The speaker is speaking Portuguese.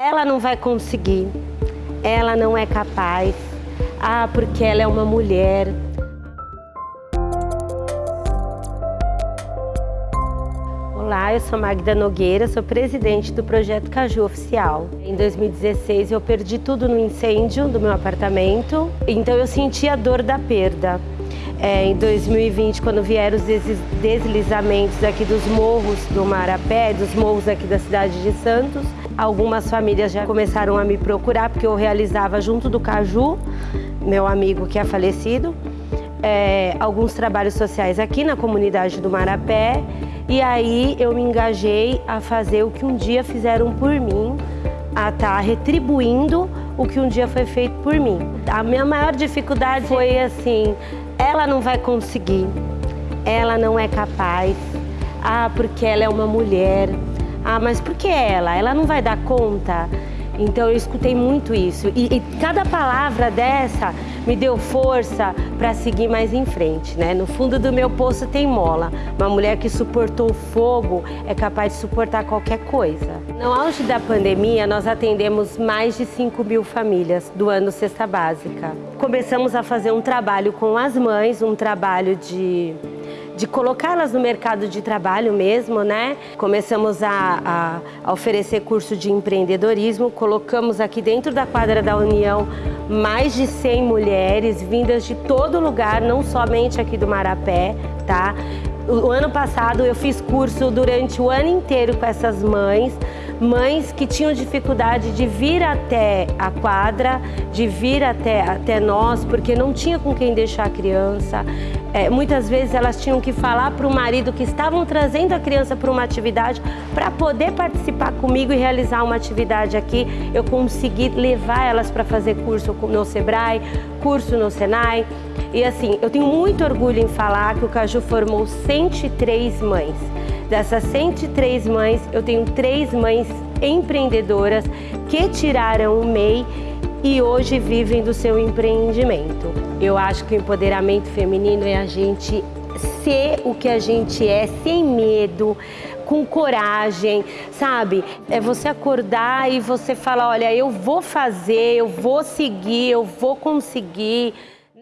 Ela não vai conseguir, ela não é capaz, ah, porque ela é uma mulher. Olá, eu sou Magda Nogueira, sou presidente do Projeto Caju Oficial. Em 2016 eu perdi tudo no incêndio do meu apartamento, então eu senti a dor da perda. É, em 2020, quando vieram os deslizamentos aqui dos morros do Marapé, dos morros aqui da cidade de Santos, algumas famílias já começaram a me procurar, porque eu realizava junto do Caju, meu amigo que é falecido, é, alguns trabalhos sociais aqui na comunidade do Marapé, e aí eu me engajei a fazer o que um dia fizeram por mim, a estar tá retribuindo o que um dia foi feito por mim. A minha maior dificuldade foi assim, ela não vai conseguir, ela não é capaz, ah, porque ela é uma mulher, ah, mas por que ela? Ela não vai dar conta? Então eu escutei muito isso e, e cada palavra dessa me deu força para seguir mais em frente, né? No fundo do meu poço tem mola. Uma mulher que suportou fogo é capaz de suportar qualquer coisa. No auge da pandemia, nós atendemos mais de 5 mil famílias do ano Cesta Básica. Começamos a fazer um trabalho com as mães, um trabalho de de colocá-las no mercado de trabalho mesmo, né? Começamos a, a, a, oferecer curso de empreendedorismo, colocamos aqui dentro da quadra da União mais de 100 mulheres vindas de todo lugar, não somente aqui do Marapé, tá? O ano passado eu fiz curso durante o ano inteiro com essas mães, mães que tinham dificuldade de vir até a quadra, de vir até, até nós, porque não tinha com quem deixar a criança. É, muitas vezes elas tinham que falar para o marido que estavam trazendo a criança para uma atividade para poder participar comigo e realizar uma atividade aqui. Eu consegui levar elas para fazer curso no Sebrae, curso no Senai. E assim, eu tenho muito orgulho em falar que o Caju formou 103 mães. Dessas 103 mães, eu tenho três mães empreendedoras que tiraram o MEI e hoje vivem do seu empreendimento. Eu acho que o empoderamento feminino é a gente ser o que a gente é, sem medo, com coragem, sabe? É você acordar e você falar, olha, eu vou fazer, eu vou seguir, eu vou conseguir.